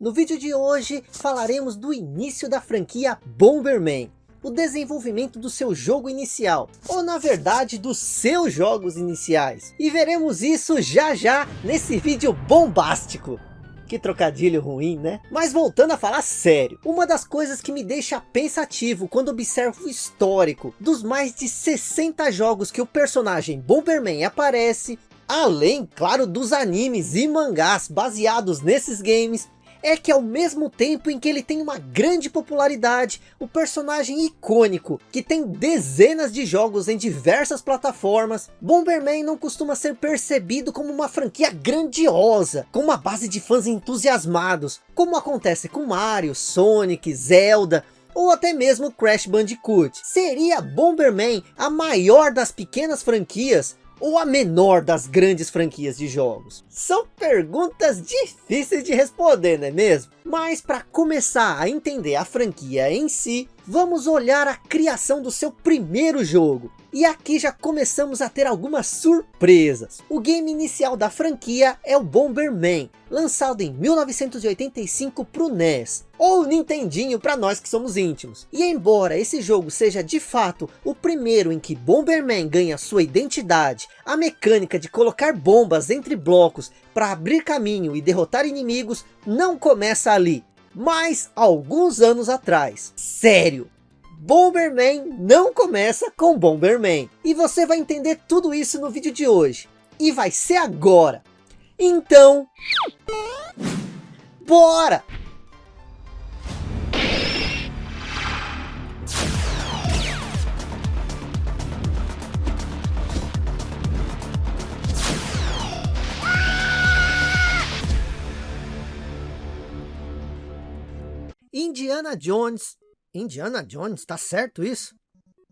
No vídeo de hoje falaremos do início da franquia Bomberman, o desenvolvimento do seu jogo inicial, ou na verdade dos seus jogos iniciais. E veremos isso já já nesse vídeo bombástico. Que trocadilho ruim, né? Mas voltando a falar sério, uma das coisas que me deixa pensativo quando observo o histórico dos mais de 60 jogos que o personagem Bomberman aparece, além, claro, dos animes e mangás baseados nesses games, é que ao mesmo tempo em que ele tem uma grande popularidade, o personagem icônico, que tem dezenas de jogos em diversas plataformas, Bomberman não costuma ser percebido como uma franquia grandiosa, com uma base de fãs entusiasmados, como acontece com Mario, Sonic, Zelda, ou até mesmo Crash Bandicoot. Seria Bomberman a maior das pequenas franquias ou a menor das grandes franquias de jogos? São perguntas difíceis de responder, não é mesmo? Mas para começar a entender a franquia em si, vamos olhar a criação do seu primeiro jogo. E aqui já começamos a ter algumas surpresas. O game inicial da franquia é o Bomberman, lançado em 1985 para o NES, ou Nintendinho para nós que somos íntimos. E embora esse jogo seja de fato o primeiro em que Bomberman ganha sua identidade, a mecânica de colocar bombas entre blocos para abrir caminho e derrotar inimigos não começa ali, mas alguns anos atrás. Sério, Bomberman não começa com Bomberman. E você vai entender tudo isso no vídeo de hoje. E vai ser agora. Então... Bora! Indiana Jones Indiana Jones, tá certo isso?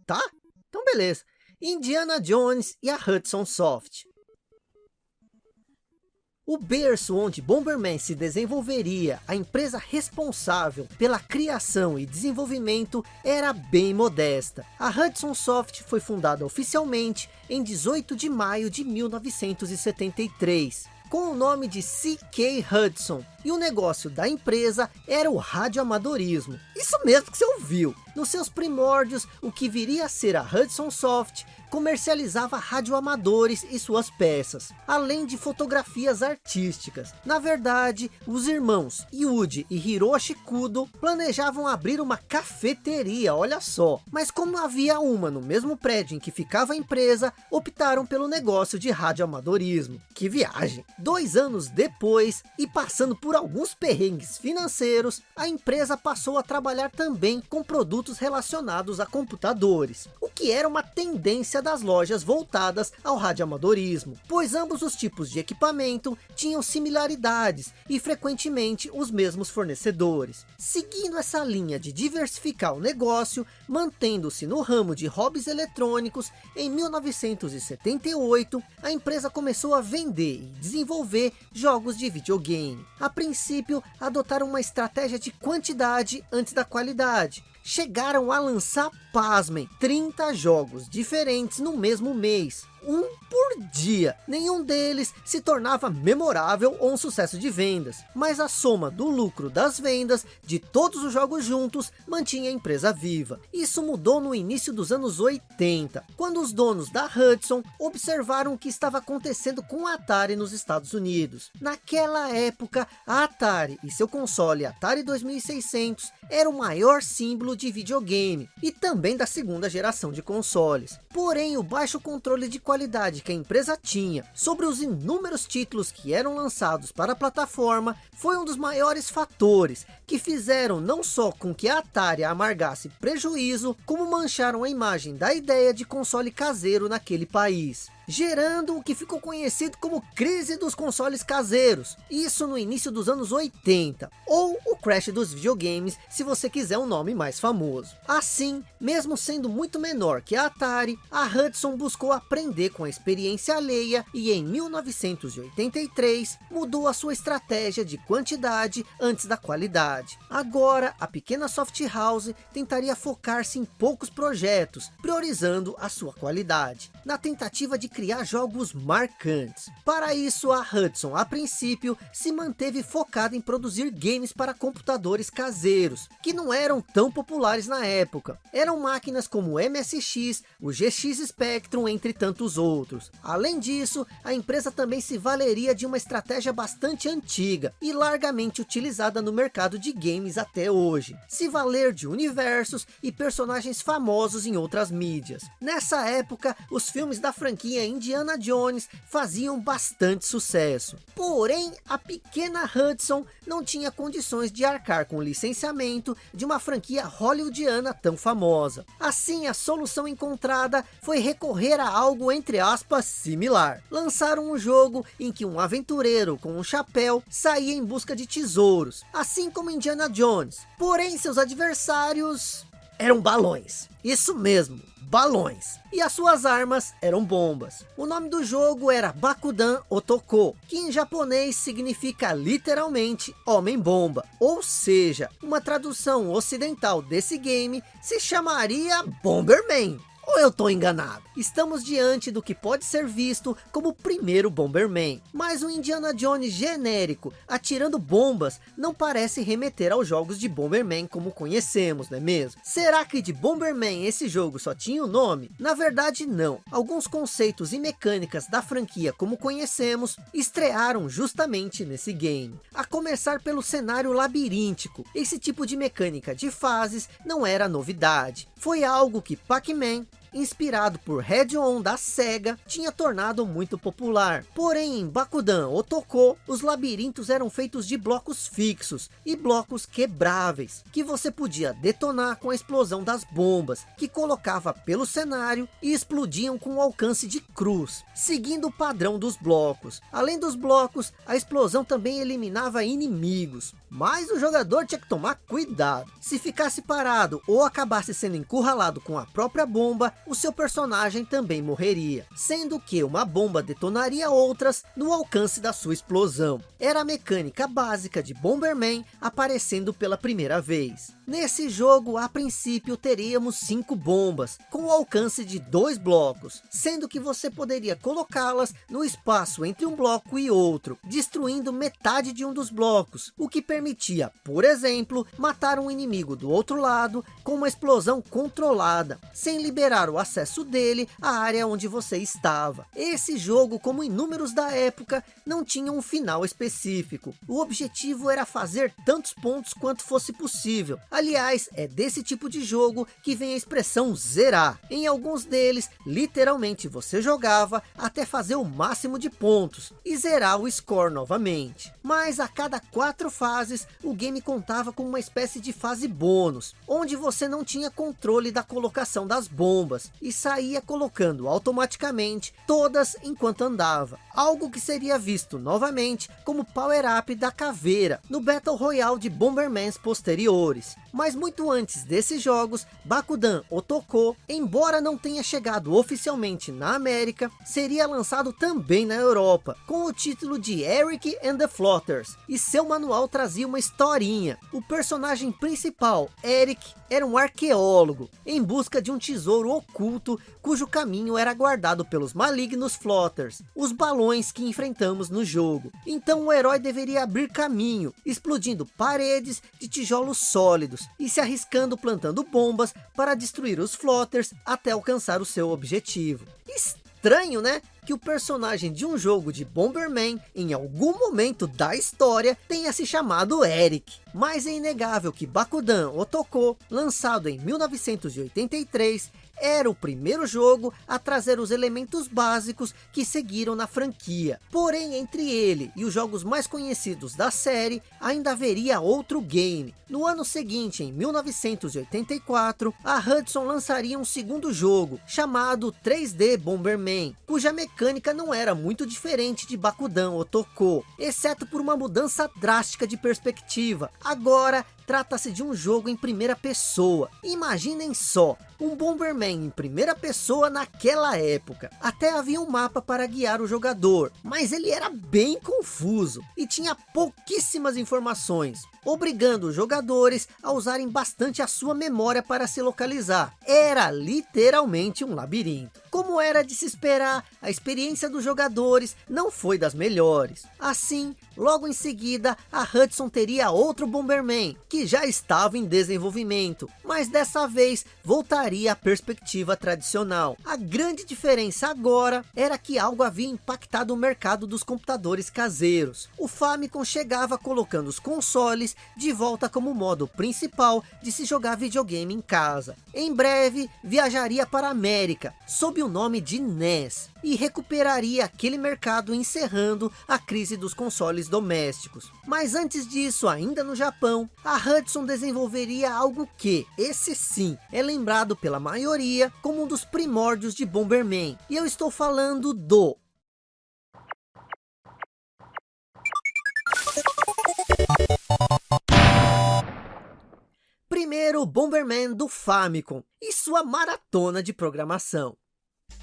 Tá? Então beleza. Indiana Jones e a Hudson Soft. O berço onde Bomberman se desenvolveria, a empresa responsável pela criação e desenvolvimento era bem modesta. A Hudson Soft foi fundada oficialmente em 18 de maio de 1973, com o nome de C.K. Hudson, e o negócio da empresa era o radioamadorismo. Isso mesmo que você ouviu. Nos seus primórdios, o que viria a ser a Hudson Soft comercializava radioamadores e suas peças, além de fotografias artísticas. Na verdade, os irmãos Yuji e Hiroshi Kudo planejavam abrir uma cafeteria, olha só. Mas como havia uma no mesmo prédio em que ficava a empresa, optaram pelo negócio de radioamadorismo. Que viagem! Dois anos depois, e passando por alguns perrengues financeiros, a empresa passou a trabalhar também com produtos relacionados a computadores, o que era uma tendência das lojas voltadas ao radioamadorismo, pois ambos os tipos de equipamento tinham similaridades e frequentemente os mesmos fornecedores. Seguindo essa linha de diversificar o negócio, mantendo-se no ramo de hobbies eletrônicos, em 1978, a empresa começou a vender e desenvolver jogos de videogame. A princípio, adotaram uma estratégia de quantidade antes da qualidade. Chegaram a lançar, pasmem, 30 jogos diferentes no mesmo mês um por dia. Nenhum deles se tornava memorável ou um sucesso de vendas, mas a soma do lucro das vendas de todos os jogos juntos mantinha a empresa viva. Isso mudou no início dos anos 80, quando os donos da Hudson observaram o que estava acontecendo com a Atari nos Estados Unidos. Naquela época, a Atari e seu console Atari 2600 era o maior símbolo de videogame e também da segunda geração de consoles. Porém, o baixo controle de qualidade qualidade que a empresa tinha sobre os inúmeros títulos que eram lançados para a plataforma foi um dos maiores fatores que fizeram não só com que a Atari amargasse prejuízo, como mancharam a imagem da ideia de console caseiro naquele país gerando o que ficou conhecido como crise dos consoles caseiros, isso no início dos anos 80, ou o crash dos videogames, se você quiser um nome mais famoso. Assim, mesmo sendo muito menor que a Atari, a Hudson buscou aprender com a experiência alheia e em 1983 mudou a sua estratégia de quantidade antes da qualidade. Agora, a pequena soft house tentaria focar-se em poucos projetos, priorizando a sua qualidade, na tentativa de criar jogos marcantes. Para isso, a Hudson, a princípio, se manteve focada em produzir games para computadores caseiros, que não eram tão populares na época. Eram máquinas como o MSX, o GX Spectrum, entre tantos outros. Além disso, a empresa também se valeria de uma estratégia bastante antiga e largamente utilizada no mercado de games até hoje. Se valer de universos e personagens famosos em outras mídias. Nessa época, os filmes da franquia Indiana Jones faziam bastante sucesso. Porém, a pequena Hudson não tinha condições de arcar com o licenciamento de uma franquia hollywoodiana tão famosa. Assim, a solução encontrada foi recorrer a algo entre aspas similar. Lançaram um jogo em que um aventureiro com um chapéu saía em busca de tesouros, assim como Indiana Jones. Porém, seus adversários eram balões. Isso mesmo, balões. E as suas armas eram bombas. O nome do jogo era Bakudan Otoko, que em japonês significa literalmente Homem-Bomba. Ou seja, uma tradução ocidental desse game se chamaria Bomberman. Ou eu tô enganado? Estamos diante do que pode ser visto como o primeiro Bomberman. Mas o Indiana Jones genérico, atirando bombas, não parece remeter aos jogos de Bomberman como conhecemos, não é mesmo? Será que de Bomberman esse jogo só tinha o nome? Na verdade não. Alguns conceitos e mecânicas da franquia como conhecemos, estrearam justamente nesse game. A começar pelo cenário labiríntico. Esse tipo de mecânica de fases não era novidade. Foi algo que Pac-Man, inspirado por Red-On da SEGA, tinha tornado muito popular. Porém, em Bakudan Otoko, os labirintos eram feitos de blocos fixos e blocos quebráveis, que você podia detonar com a explosão das bombas, que colocava pelo cenário e explodiam com o alcance de cruz, seguindo o padrão dos blocos. Além dos blocos, a explosão também eliminava inimigos, mas o jogador tinha que tomar cuidado. Se ficasse parado ou acabasse sendo encurralado com a própria bomba, o seu personagem também morreria, sendo que uma bomba detonaria outras no alcance da sua explosão. Era a mecânica básica de Bomberman aparecendo pela primeira vez. Nesse jogo, a princípio, teríamos cinco bombas, com o alcance de dois blocos, sendo que você poderia colocá-las no espaço entre um bloco e outro, destruindo metade de um dos blocos, o que permitia, por exemplo, matar um inimigo do outro lado com uma explosão controlada, sem liberar o acesso dele à área onde você estava. Esse jogo, como inúmeros da época, não tinha um final específico. O objetivo era fazer tantos pontos quanto fosse possível, Aliás, é desse tipo de jogo que vem a expressão zerar. Em alguns deles, literalmente você jogava até fazer o máximo de pontos e zerar o score novamente. Mas a cada quatro fases, o game contava com uma espécie de fase bônus, onde você não tinha controle da colocação das bombas e saía colocando automaticamente todas enquanto andava. Algo que seria visto novamente como power-up da caveira no Battle Royale de Bombermans posteriores. Mas muito antes desses jogos, Bakudan Otoko, embora não tenha chegado oficialmente na América, seria lançado também na Europa, com o título de Eric and the Flotters, e seu manual trazia uma historinha. O personagem principal, Eric, era um arqueólogo, em busca de um tesouro oculto, cujo caminho era guardado pelos malignos Flotters, os balões que enfrentamos no jogo. Então o herói deveria abrir caminho, explodindo paredes de tijolos sólidos, e se arriscando plantando bombas para destruir os Flotters até alcançar o seu objetivo. Estranho, né? que o personagem de um jogo de Bomberman, em algum momento da história, tenha se chamado Eric. Mas é inegável que Bakudan Otoko, lançado em 1983, era o primeiro jogo a trazer os elementos básicos que seguiram na franquia. Porém, entre ele e os jogos mais conhecidos da série, ainda haveria outro game. No ano seguinte, em 1984, a Hudson lançaria um segundo jogo, chamado 3D Bomberman, cuja mecânica não era muito diferente de Bakudan Otoko, exceto por uma mudança drástica de perspectiva. Agora, trata-se de um jogo em primeira pessoa. Imaginem só, um Bomberman em primeira pessoa naquela época. Até havia um mapa para guiar o jogador, mas ele era bem confuso e tinha pouquíssimas informações. Obrigando os jogadores a usarem bastante a sua memória para se localizar. Era literalmente um labirinto. Como era de se esperar, a experiência dos jogadores não foi das melhores. Assim, logo em seguida, a Hudson teria outro Bomberman, que já estava em desenvolvimento, mas dessa vez voltaria à perspectiva tradicional. A grande diferença agora era que algo havia impactado o mercado dos computadores caseiros. O Famicom chegava colocando os consoles de volta como modo principal de se jogar videogame em casa. Em breve, viajaria para a América, sob o nome de NES, e recuperaria aquele mercado encerrando a crise dos consoles domésticos. Mas antes disso, ainda no Japão, a Hudson desenvolveria algo que, esse sim, é lembrado pela maioria como um dos primórdios de Bomberman. E eu estou falando do Primeiro Bomberman do Famicom e sua maratona de programação.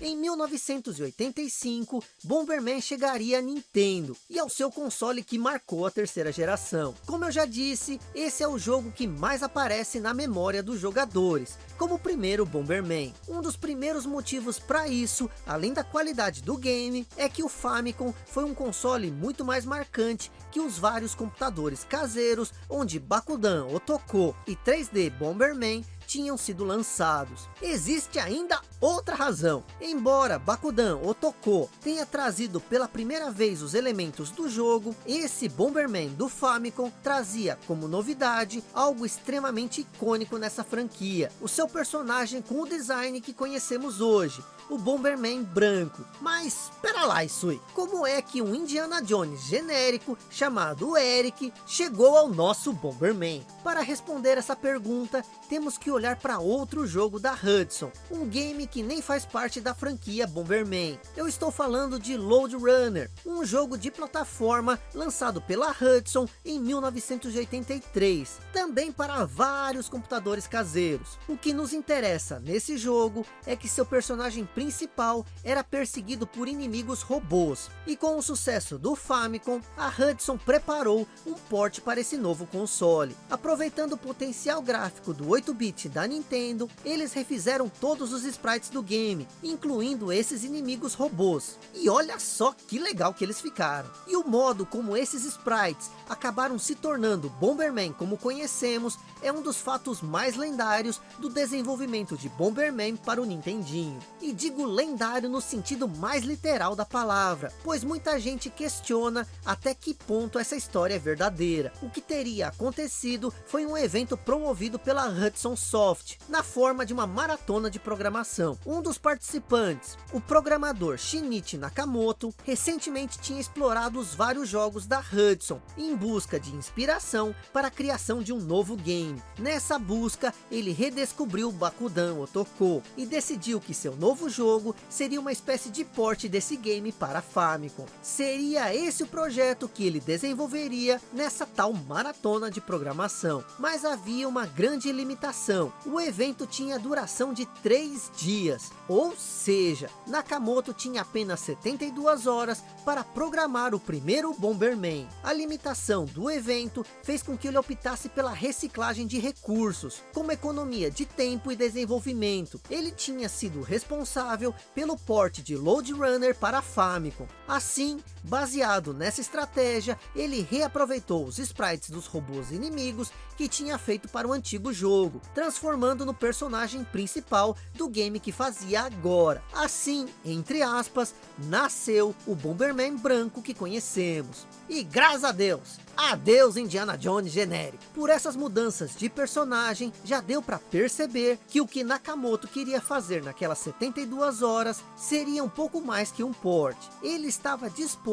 Em 1985, Bomberman chegaria a Nintendo e ao seu console que marcou a terceira geração. Como eu já disse, esse é o jogo que mais aparece na memória dos jogadores, como o primeiro Bomberman. Um dos primeiros motivos para isso, além da qualidade do game, é que o Famicom foi um console muito mais marcante que os vários computadores caseiros, onde Bakudan, Otoko e 3D Bomberman tinham sido lançados. Existe ainda outra razão. Embora Bakudan Otoko tenha trazido pela primeira vez os elementos do jogo, esse Bomberman do Famicom trazia como novidade algo extremamente icônico nessa franquia. O seu personagem com o design que conhecemos hoje, o Bomberman branco. Mas, espera lá Isui, como é que um Indiana Jones genérico chamado Eric chegou ao nosso Bomberman? Para responder essa pergunta, temos que olhar para outro jogo da Hudson, um game que nem faz parte da franquia Bomberman. Eu estou falando de Load Runner, um jogo de plataforma lançado pela Hudson em 1983, também para vários computadores caseiros. O que nos interessa nesse jogo é que seu personagem principal era perseguido por inimigos robôs, e com o sucesso do Famicom, a Hudson preparou um porte para esse novo console. Aproveitando o potencial gráfico do 8-bit da Nintendo, eles refizeram todos os sprites do game, incluindo esses inimigos robôs. E olha só que legal que eles ficaram. E o modo como esses sprites acabaram se tornando Bomberman como conhecemos, é um dos fatos mais lendários do desenvolvimento de Bomberman para o Nintendinho. E digo lendário no sentido mais literal da palavra, pois muita gente questiona até que ponto essa história é verdadeira. O que teria acontecido foi um evento promovido pela Hudson Soft, na forma de uma maratona de programação. Um dos participantes, o programador Shinichi Nakamoto, recentemente tinha explorado os vários jogos da Hudson, em busca de inspiração para a criação de um novo game. Nessa busca, ele redescobriu Bakudan Otoko e decidiu que seu novo jogo seria uma espécie de porte desse game para Famicom. Seria esse o projeto que ele desenvolveria nessa tal maratona de programação. Mas havia uma grande limitação. O evento tinha duração de 3 dias. Ou seja, Nakamoto tinha apenas 72 horas para programar o primeiro Bomberman. A limitação do evento fez com que ele optasse pela reciclagem de recursos, como economia de tempo e desenvolvimento. Ele tinha sido responsável pelo porte de Load Runner para Famicom. Assim, baseado nessa estratégia, ele reaproveitou os sprites dos robôs inimigos que tinha feito para o antigo jogo, transformando no personagem principal do game que fazia agora. Assim, entre aspas, nasceu o Bomberman branco que conhecemos. E graças a Deus, adeus Indiana Jones genérico. Por essas mudanças de personagem, já deu para perceber que o que Nakamoto queria fazer naquelas 72 horas seria um pouco mais que um port. Ele estava disposto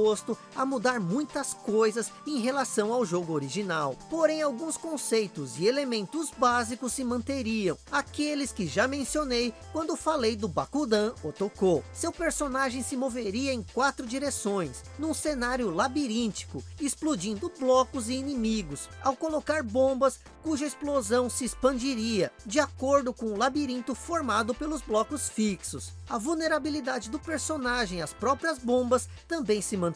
a mudar muitas coisas em relação ao jogo original. Porém, alguns conceitos e elementos básicos se manteriam. Aqueles que já mencionei quando falei do Bakudan Otoko. Seu personagem se moveria em quatro direções, num cenário labiríntico explodindo blocos e inimigos, ao colocar bombas cuja explosão se expandiria, de acordo com o labirinto formado pelos blocos fixos. A vulnerabilidade do personagem às próprias bombas também se manteria.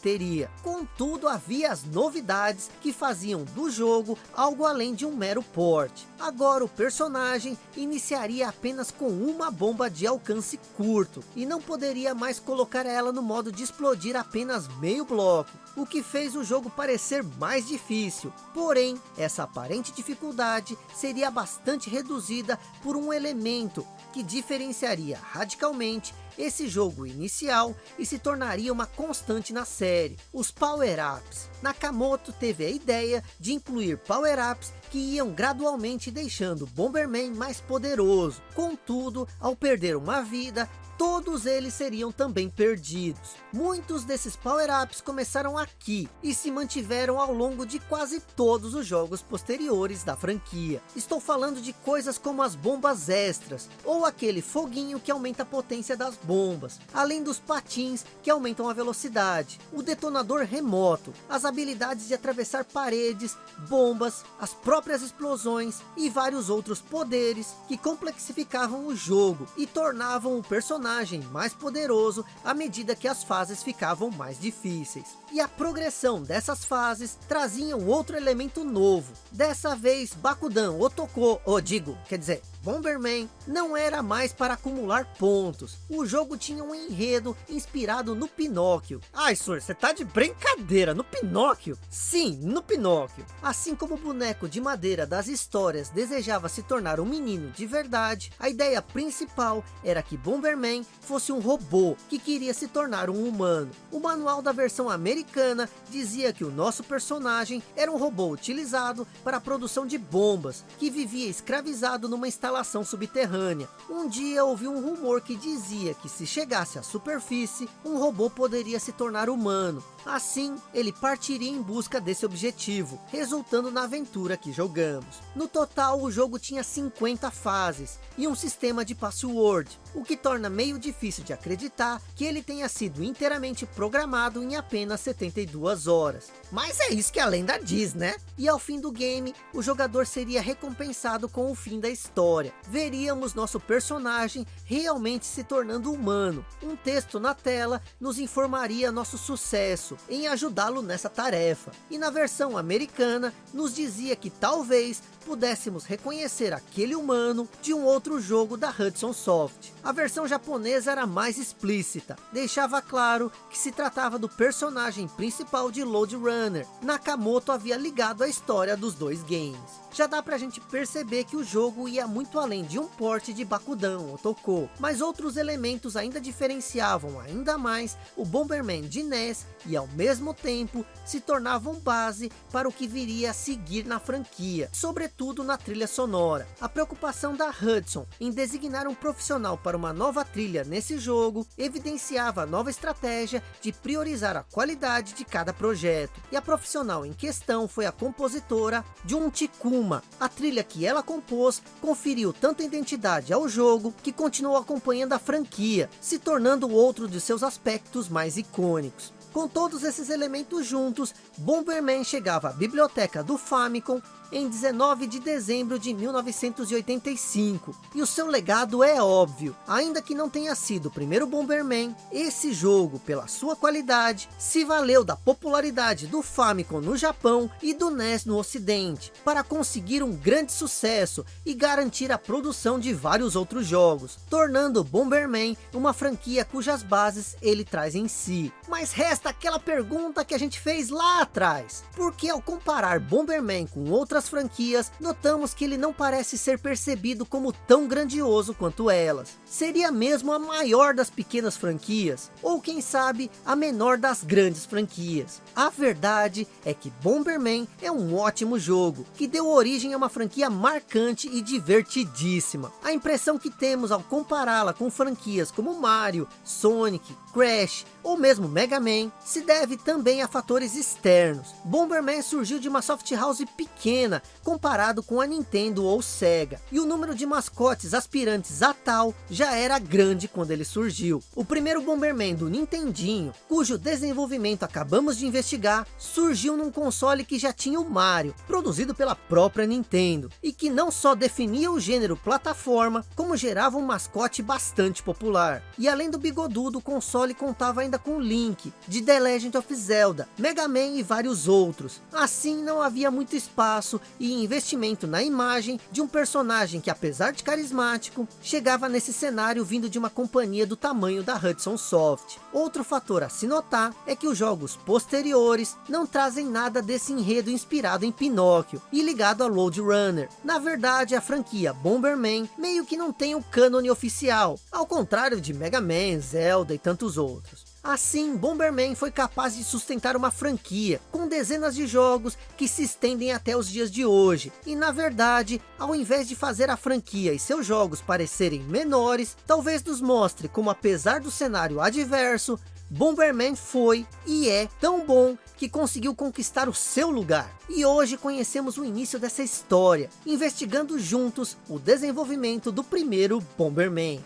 Contudo, havia as novidades que faziam do jogo algo além de um mero port. Agora o personagem iniciaria apenas com uma bomba de alcance curto, e não poderia mais colocar ela no modo de explodir apenas meio bloco, o que fez o jogo parecer mais difícil. Porém, essa aparente dificuldade seria bastante reduzida por um elemento que diferenciaria radicalmente esse jogo inicial e se tornaria uma constante na série, os power-ups. Nakamoto teve a ideia de incluir power-ups que iam gradualmente deixando Bomberman mais poderoso. Contudo, ao perder uma vida, todos eles seriam também perdidos. Muitos desses power-ups começaram aqui e se mantiveram ao longo de quase todos os jogos posteriores da franquia. Estou falando de coisas como as bombas extras, ou aquele foguinho que aumenta a potência das bombas, além dos patins que aumentam a velocidade, o detonador remoto, as habilidades de atravessar paredes, bombas, as próprias explosões e vários outros poderes que complexificavam o jogo e tornavam o personagem personagem mais poderoso à medida que as fases ficavam mais difíceis. E a progressão dessas fases trazia um outro elemento novo. Dessa vez, Bakudan Otoko, ou digo, quer dizer, Bomberman não era mais para acumular pontos. O jogo tinha um enredo inspirado no Pinóquio. Ai, senhor, você tá de brincadeira, no Pinóquio? Sim, no Pinóquio. Assim como o boneco de madeira das histórias desejava se tornar um menino de verdade, a ideia principal era que Bomberman fosse um robô que queria se tornar um humano. O manual da versão americana dizia que o nosso personagem era um robô utilizado para a produção de bombas, que vivia escravizado numa instalação instalação subterrânea. Um dia ouvi um rumor que dizia que se chegasse à superfície, um robô poderia se tornar humano. Assim, ele partiria em busca desse objetivo, resultando na aventura que jogamos. No total, o jogo tinha 50 fases e um sistema de password, o que torna meio difícil de acreditar que ele tenha sido inteiramente programado em apenas 72 horas. Mas é isso que a lenda diz, né? E ao fim do game, o jogador seria recompensado com o fim da história. Veríamos nosso personagem realmente se tornando humano. Um texto na tela nos informaria nosso sucesso, em ajudá-lo nessa tarefa. E na versão americana, nos dizia que talvez pudéssemos reconhecer aquele humano de um outro jogo da Hudson Soft. A versão japonesa era mais explícita, deixava claro que se tratava do personagem principal de Load Runner. Nakamoto havia ligado a história dos dois games. Já dá pra gente perceber que o jogo ia muito além de um porte de Bakudan ou Toko, mas outros elementos ainda diferenciavam ainda mais o Bomberman de NES e ao mesmo tempo se tornavam base para o que viria a seguir na franquia, sobretudo na trilha sonora. A preocupação da Hudson em designar um profissional para uma nova trilha nesse jogo, evidenciava a nova estratégia de priorizar a qualidade de cada projeto. E a profissional em questão foi a compositora Jun Tikuma. A trilha que ela compôs conferiu tanta identidade ao jogo que continuou acompanhando a franquia, se tornando outro de seus aspectos mais icônicos. Com todos esses elementos juntos, Bomberman chegava à biblioteca do Famicom em 19 de dezembro de 1985. E o seu legado é óbvio, ainda que não tenha sido o primeiro Bomberman, esse jogo, pela sua qualidade, se valeu da popularidade do Famicom no Japão e do NES no Ocidente, para conseguir um grande sucesso e garantir a produção de vários outros jogos, tornando Bomberman uma franquia cujas bases ele traz em si. Mas resta aquela pergunta que a gente fez lá atrás, porque ao comparar Bomberman com outras outras franquias, notamos que ele não parece ser percebido como tão grandioso quanto elas. Seria mesmo a maior das pequenas franquias, ou quem sabe, a menor das grandes franquias. A verdade é que Bomberman é um ótimo jogo, que deu origem a uma franquia marcante e divertidíssima. A impressão que temos ao compará-la com franquias como Mario, Sonic, Crash ou mesmo Mega Man, se deve também a fatores externos. Bomberman surgiu de uma soft house pequena pequena comparado com a Nintendo ou Sega, e o número de mascotes aspirantes a tal já era grande quando ele surgiu. O primeiro Bomberman do Nintendinho, cujo desenvolvimento acabamos de investigar, surgiu num console que já tinha o Mario, produzido pela própria Nintendo, e que não só definia o gênero plataforma, como gerava um mascote bastante popular. E além do bigodudo, o console contava ainda com Link, de The Legend of Zelda, Mega Man e vários outros. Assim não havia muito espaço e investimento na imagem de um personagem que apesar de carismático, chegava nesse cenário vindo de uma companhia do tamanho da Hudson Soft. Outro fator a se notar é que os jogos posteriores não trazem nada desse enredo inspirado em Pinóquio e ligado a Load Runner. Na verdade a franquia Bomberman meio que não tem o cânone oficial, ao contrário de Mega Man, Zelda e tantos outros. Assim, Bomberman foi capaz de sustentar uma franquia, com dezenas de jogos que se estendem até os dias de hoje. E na verdade, ao invés de fazer a franquia e seus jogos parecerem menores, talvez nos mostre como apesar do cenário adverso, Bomberman foi e é tão bom que conseguiu conquistar o seu lugar. E hoje conhecemos o início dessa história, investigando juntos o desenvolvimento do primeiro Bomberman.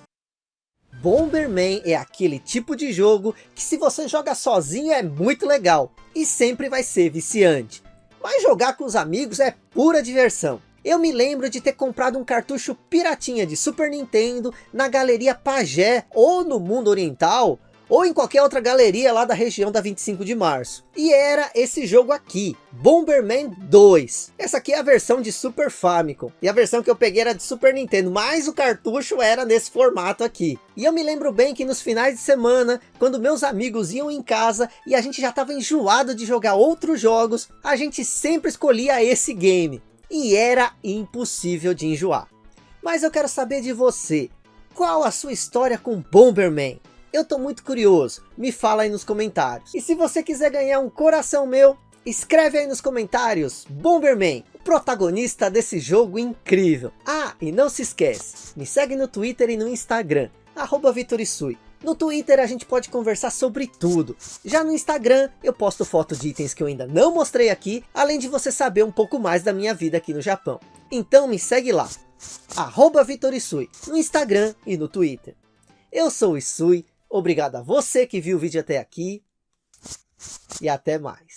Bomberman é aquele tipo de jogo que se você joga sozinho é muito legal e sempre vai ser viciante. Mas jogar com os amigos é pura diversão. Eu me lembro de ter comprado um cartucho piratinha de Super Nintendo na Galeria Pagé ou no Mundo Oriental ou em qualquer outra galeria lá da região da 25 de março. E era esse jogo aqui, Bomberman 2. Essa aqui é a versão de Super Famicom. E a versão que eu peguei era de Super Nintendo, mas o cartucho era nesse formato aqui. E eu me lembro bem que nos finais de semana, quando meus amigos iam em casa e a gente já estava enjoado de jogar outros jogos, a gente sempre escolhia esse game. E era impossível de enjoar. Mas eu quero saber de você. Qual a sua história com Bomberman? Eu tô muito curioso, me fala aí nos comentários. E se você quiser ganhar um coração meu, escreve aí nos comentários, Bomberman, o protagonista desse jogo incrível. Ah, e não se esquece, me segue no Twitter e no Instagram, arroba Vitorisui. No Twitter a gente pode conversar sobre tudo. Já no Instagram eu posto fotos de itens que eu ainda não mostrei aqui, além de você saber um pouco mais da minha vida aqui no Japão. Então me segue lá, arroba Vitorisui, no Instagram e no Twitter. Eu sou o Isui, Obrigado a você que viu o vídeo até aqui. E até mais.